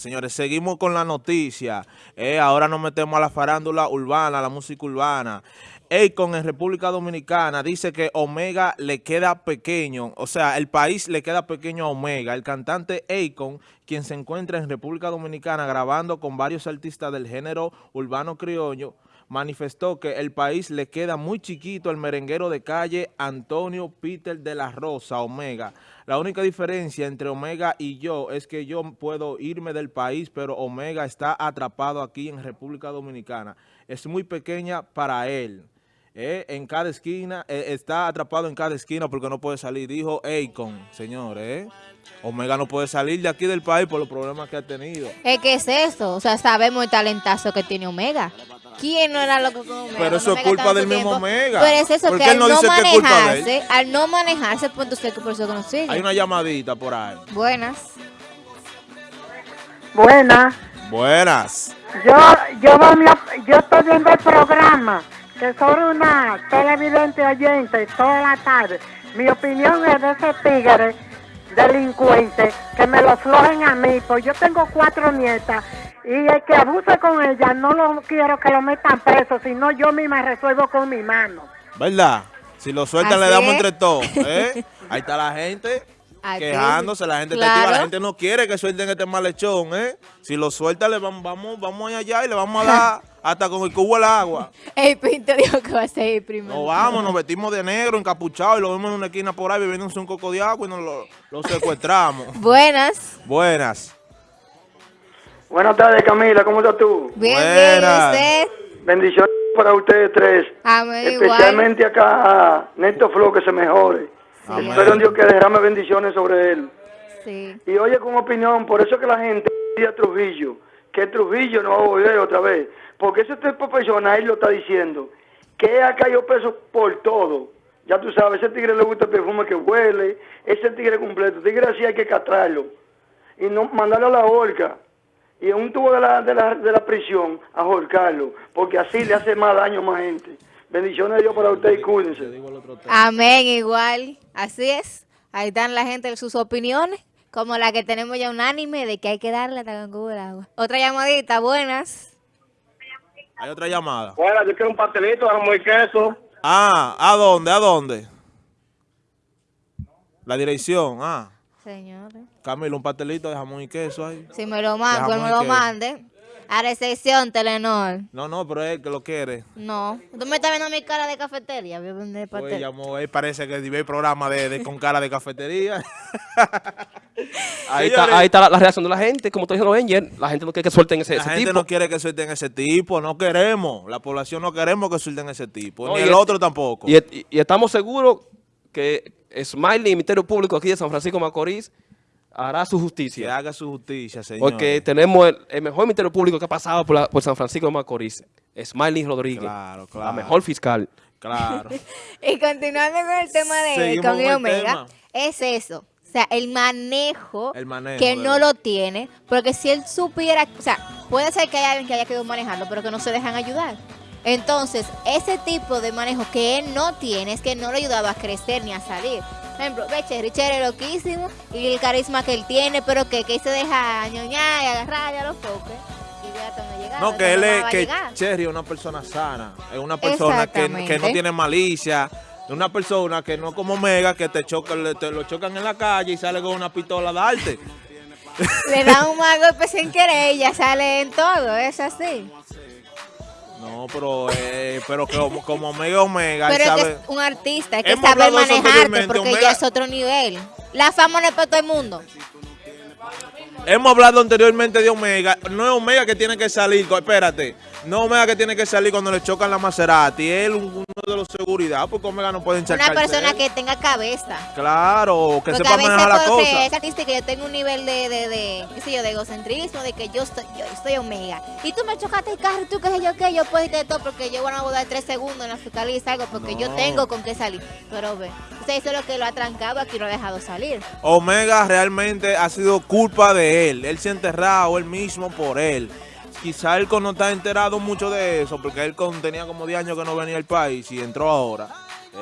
Señores, seguimos con la noticia. Eh, ahora nos metemos a la farándula urbana, a la música urbana. Akon en República Dominicana dice que Omega le queda pequeño, o sea, el país le queda pequeño a Omega. El cantante Akon, quien se encuentra en República Dominicana grabando con varios artistas del género urbano criollo, manifestó que el país le queda muy chiquito al merenguero de calle Antonio Peter de la Rosa, Omega. La única diferencia entre Omega y yo es que yo puedo irme del país, pero Omega está atrapado aquí en República Dominicana. Es muy pequeña para él. Eh, en cada esquina, eh, está atrapado en cada esquina porque no puede salir, dijo Akon, señores. Eh. Omega no puede salir de aquí del país por los problemas que ha tenido. Es que es eso, o sea, sabemos el talentazo que tiene Omega. ¿Quién no era loco con Omega? Pero eso es culpa del mismo Omega. Pero es eso, que al no, manejarse, al no manejarse, pues usted que por eso que Hay una llamadita por ahí. Buenas. Buenas. Buenas. Yo, yo, yo estoy viendo el programa, que soy una televidente oyente toda la tarde. Mi opinión es de ese tigre delincuente que me lo flojen a mí, pues yo tengo cuatro nietas y el que abuse con ella no lo quiero que lo metan preso, sino yo misma resuelvo con mi mano. ¿Verdad? Si lo sueltan le damos entre todos. ¿eh? Ahí está la gente quejándose, la gente la gente no quiere que suelten este malhechón, ¿eh? Si lo sueltan, le vamos, vamos, vamos allá y le vamos a dar hasta con el cubo el agua. El Pinto dijo que va a ser primero. Nos vamos, nos vestimos de negro, encapuchados y lo vemos en una esquina por ahí bebiendo un coco de agua y nos lo, secuestramos. Buenas. Buenas. Buenas tardes, Camila. ¿Cómo estás tú? Bien, bien. ¿Usted? Bendiciones para ustedes tres. Amén, Especialmente acá a Neto Flo, que se mejore. Espero Dios que derrame bendiciones sobre él. Sí. Y oye, con opinión, por eso que la gente a Trujillo, que Trujillo no va a volver otra vez. Porque ese tipo profesional lo está diciendo. Que ha caído preso por todo. Ya tú sabes, ese tigre le gusta el perfume que huele. Ese tigre completo. Tigre así hay que castrarlo. Y no mandarlo a la horca y en un tubo de la, de la, de la prisión a ahorcarlo, porque así le hace más daño a más gente. Bendiciones de Dios para usted y cuídense. Amén, igual. Así es. Ahí están la gente sus opiniones, como la que tenemos ya unánime de que hay que darle hasta con el agua. Otra llamadita, buenas. Hay otra llamada. Bueno, yo quiero un pastelito, jamón y queso. Ah, ¿a dónde? ¿A dónde? La dirección, ah. Señores. Camilo, un pastelito de jamón y queso ahí. Si me lo manda, pues me lo mande. A recepción, Telenor. No, no, pero es que lo quiere. No. ¿Tú me estás viendo mi cara de cafetería? Pues llamó, él parece que ve el programa de, con cara de cafetería. ahí, está, ahí está la, reacción de la gente, como dices, Angel. La gente no quiere que suelten ese, tipo. La gente no quiere que suelten ese tipo, no queremos. La población no queremos que suelten ese tipo, ni el otro tampoco. Y, y estamos seguros que Smiley, Ministerio Público aquí de San Francisco Macorís, hará su justicia. Que haga su justicia, señor. Porque tenemos el, mejor Ministerio Público que ha pasado por, San Francisco de Macorís, Smiley Rodríguez. Claro, claro. La mejor fiscal. Claro. y continuando con el tema de con Omega, es eso. O sea, el manejo, que no lo tiene, porque si él supiera, o sea, puede ser que haya alguien que haya quedado manejando, pero que no se dejan ayudar. Entonces, ese tipo de manejo que él no tiene es que no le ayudaba a crecer ni a salir. Por ejemplo, ve, Cherry, Cherry loquísimo y el carisma que él tiene, pero que, que se deja ñoñar y agarrar a los foques. Y ve hasta donde llega. No, que él es, que Cherry es una persona sana, es una persona que, que no tiene malicia, una persona que no como Mega, que te, choca, te lo chocan en la calle y sale con una pistola a darte. Le da un golpe sin querer y ya sale en todo, es así. No, pero, eh, pero como, como Omega Omega. Pero es que es un artista, hay que saber manejarte porque ya es otro nivel. La fama no es para todo el mundo. Hemos hablado anteriormente de Omega. No es Omega que tiene que salir, espérate. No Omega que tiene que salir cuando le chocan la Maserati. Él uno de los seguridad, porque Omega no puede Una persona que tenga cabeza. Claro, que sepa manejar la cosa. es artística, yo tengo un nivel de, de, de, qué sé yo, de egocentrismo, de que yo estoy, yo estoy Omega. Y tú me chocaste el carro, tú qué sé yo qué, yo puedo irte de todo porque yo voy a boda tres segundos en la fiscalía y salgo porque yo tengo con qué salir. Pero ve, usted eso es lo que lo ha trancado aquí, lo ha dejado salir. Omega realmente ha sido culpa de él. Él se ha enterrado él mismo por él quizá él no está enterado mucho de eso, porque él tenía como 10 años que no venía al país y entró ahora.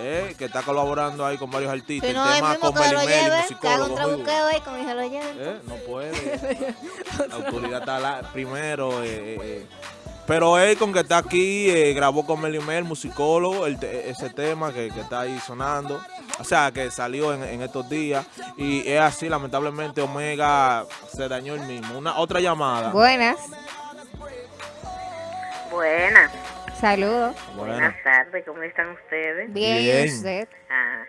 eh, que está colaborando ahí con varios artistas. Si no, el tema con lo lleve, que haga un trabuqueo ahí, como lo lleve. Eh, no puede. la autoridad está la, primero. Eh, eh. Pero él con que está aquí, eh, grabó con Melio Mel, musicólogo, el ese tema que, que, está ahí sonando. O sea, que salió en, en, estos días. Y es así, lamentablemente Omega se dañó el mismo. Una Otra llamada. Buenas. Buenas. Saludos. Buenas tardes, ¿cómo están ustedes? Bien, Bien. usted? Ah,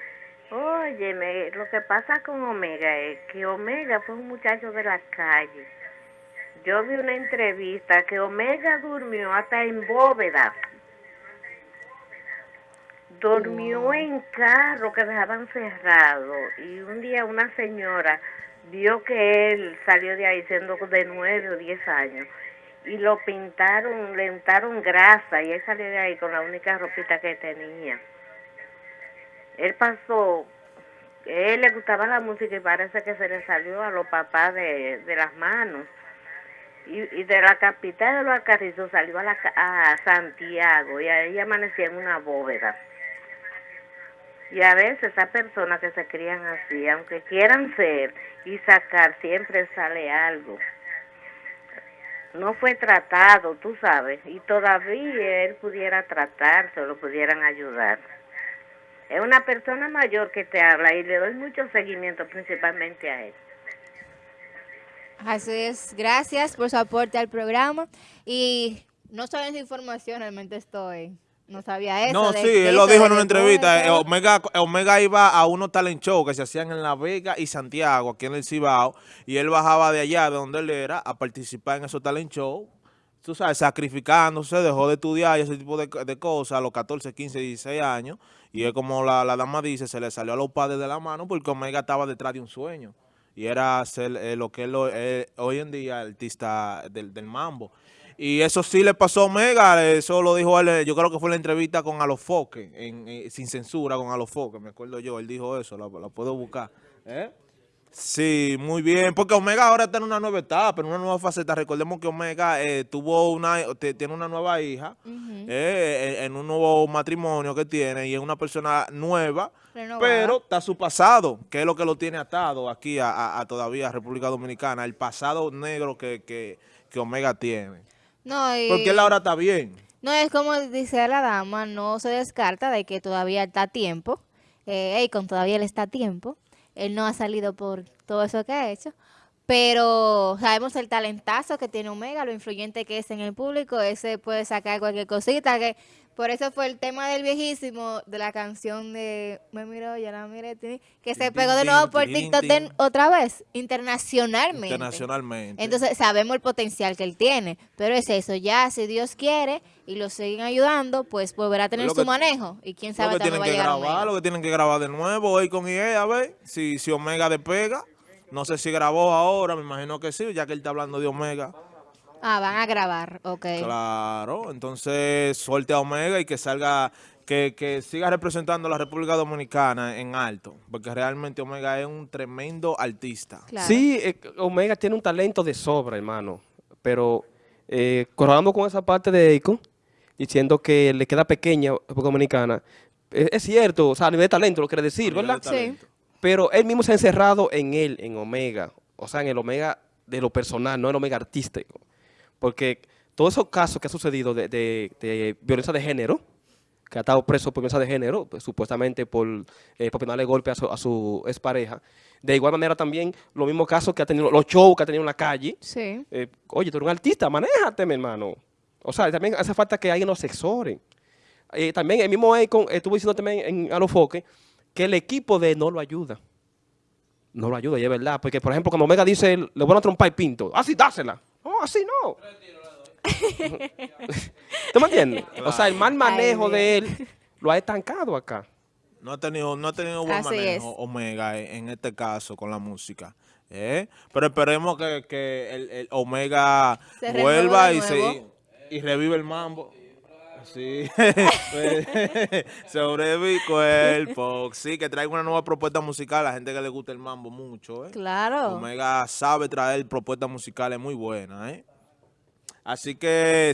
óyeme, lo que pasa con Omega es que Omega fue un muchacho de la calle. Yo vi una entrevista que Omega durmió hasta en bóveda. Durmió en carro que dejaban cerrado y un día una señora vio que él salió de ahí siendo de nueve o diez años y lo pintaron, le untaron grasa y él salió de ahí con la única ropita que tenía. Él pasó, él le gustaba la música y parece que se le salió a los papás de, de las manos. Y, y, de la capital de los Alcarrizos salió a, la, a Santiago y ahí amanecía en una bóveda. Y a veces esas personas que se crían así, aunque quieran ser y sacar, siempre sale algo no fue tratado, tú sabes, y todavía él pudiera tratarse o lo pudieran ayudar. Es una persona mayor que te habla y le doy mucho seguimiento principalmente a él. Así es, gracias por su aporte al programa y no saben esa información, realmente estoy... No sabía eso. No, sí, él lo dijo en una entrevista. Eh, Omega, Omega iba a unos talent show que se hacían en La Vega y Santiago, aquí en el Cibao, y él bajaba de allá, de donde él era, a participar en esos talent show. Tú sabes, sacrificándose, dejó de estudiar y ese tipo de, de, cosas a los 14, 15, 16 años. Y es como la, la, dama dice, se le salió a los padres de la mano porque Omega estaba detrás de un sueño. Y era ser eh, lo que él eh, hoy en día, artista del, del mambo. Y eso sí le pasó a Omega, eso lo dijo él, yo creo que fue la entrevista con Alofoque, en, en, sin censura con Alofoque, me acuerdo yo, él dijo eso, la, la puedo buscar. ¿Eh? Sí, muy bien, porque Omega ahora está en una nueva etapa, en una nueva faceta. Recordemos que Omega eh, tuvo una, tiene una nueva hija, uh -huh. eh, en, un nuevo matrimonio que tiene y es una persona nueva, Renovada. pero está su pasado, que es lo que lo tiene atado aquí a, a, a todavía República Dominicana, el pasado negro que, que, que Omega tiene. No, y... Porque él ahora está bien. No, es como dice la dama, no se descarta de que todavía está a tiempo. Eh, con todavía él está a tiempo. Él no ha salido por todo eso que ha hecho. Pero sabemos el talentazo que tiene Omega, lo influyente que es en el público. Ese puede sacar cualquier cosita. que Por eso fue el tema del viejísimo, de la canción de Me miró, ya la miré, que se pegó de nuevo por TikTok de, otra vez, internacionalmente. Internacionalmente. Entonces sabemos el potencial que él tiene. Pero es eso, ya si Dios quiere y lo siguen ayudando, pues volverá a tener su manejo. Y quién sabe lo que tienen va que llegar grabar. Lo que tienen que grabar de nuevo hoy con IE, a ver si, si Omega despega. No sé si grabó ahora, me imagino que sí, ya que él está hablando de Omega. Ah, van a grabar, ok. Claro, entonces suelte a Omega y que salga, que, que siga representando a la República Dominicana en alto, porque realmente Omega es un tremendo artista. Claro. Sí, eh, Omega tiene un talento de sobra, hermano, pero eh, corramos con esa parte de Akon, diciendo que le queda pequeña a la República Dominicana, es, es, cierto, o sea, a nivel de talento lo quiere decir, ¿verdad? Sí. Pero él mismo se ha encerrado en él, en Omega, o sea, en el Omega de lo personal, no el Omega artístico. Porque todos esos casos que han sucedido de, de, de violencia de género, que ha estado preso por violencia de género, pues, supuestamente por, eh, por penarle golpe a su, a su expareja. De igual manera también los mismos casos que ha tenido, los shows que ha tenido en la calle. Sí. Eh, oye, tú eres un artista, manéjate, mi hermano. O sea, también hace falta que alguien nos asesore. Eh, también el mismo Akon estuvo diciendo también en Alofoque que el equipo de no lo ayuda. No lo ayuda, y es verdad. Porque, por ejemplo, cuando Omega dice, le voy a trompar el pinto. Así, dásela. No, así no. ¿Tú me entiendes? Claro. O sea, el mal manejo Ay, de él lo ha estancado acá. No ha tenido, no ha tenido buen Así manejo es. Omega en este caso con la música. ¿eh? Pero esperemos que, que el, el, Omega se vuelva y, se, y revive el mambo. Sí, sobre mi cuerpo. Sí, que traiga una nueva propuesta musical a la gente que le gusta el mambo mucho. ¿eh? Claro. Omega sabe traer propuestas musicales muy buenas. ¿eh? Así que...